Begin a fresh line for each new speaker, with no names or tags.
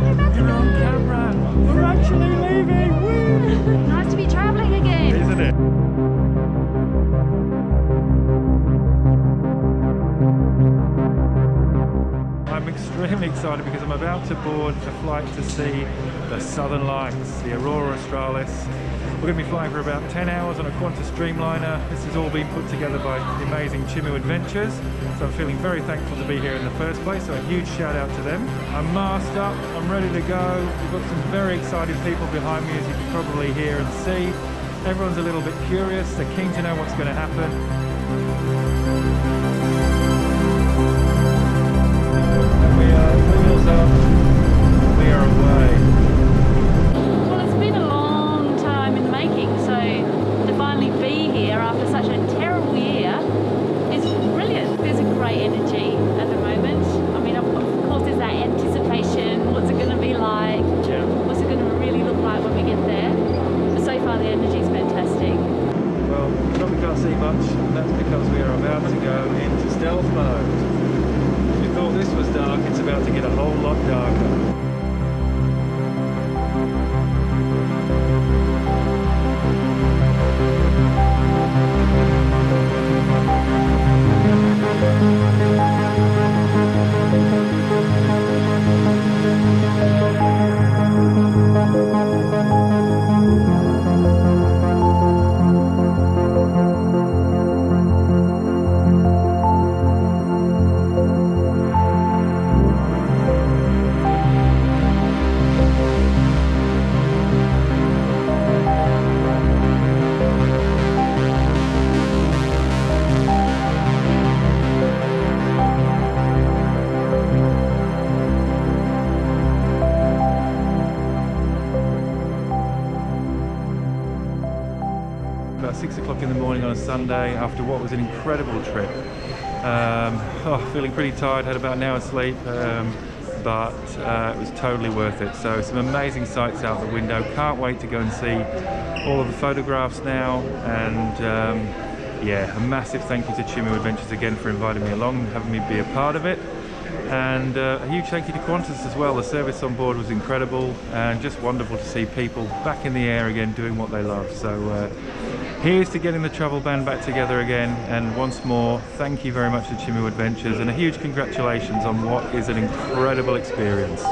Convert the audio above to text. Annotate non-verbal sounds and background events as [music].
We're actually leaving. Extremely excited because I'm about to board a flight to see the Southern Lights, the Aurora Australis. We're going to be flying for about 10 hours on a Qantas Dreamliner. This has all been put together by the amazing Chimu Adventures. So I'm feeling very thankful to be here in the first place. So a huge shout out to them. I'm masked up, I'm ready to go. We've got some very excited people behind me as you can probably hear and see. Everyone's a little bit curious. They're keen to know what's going to happen.
Energy at the moment. I mean, of, of course, there's that anticipation. What's it going to be like?
Yeah.
What's it going to really look like when we get there? But so far, the energy energy's fantastic.
Well, we probably can't see much, that's because we are about to go into stealth mode. If you thought this was dark, it's about to get a whole lot darker. About six o'clock in the morning on a Sunday after what was an incredible trip. Um, [laughs] oh, feeling pretty tired, had about an hour's sleep, um, but uh, it was totally worth it. So some amazing sights out the window. Can't wait to go and see all of the photographs now. And um, yeah, a massive thank you to Chimu Adventures again for inviting me along and having me be a part of it. And uh, a huge thank you to Qantas as well. The service on board was incredible and just wonderful to see people back in the air again doing what they love. So uh, here's to getting the travel band back together again. And once more, thank you very much to Chimu Adventures and a huge congratulations on what is an incredible experience.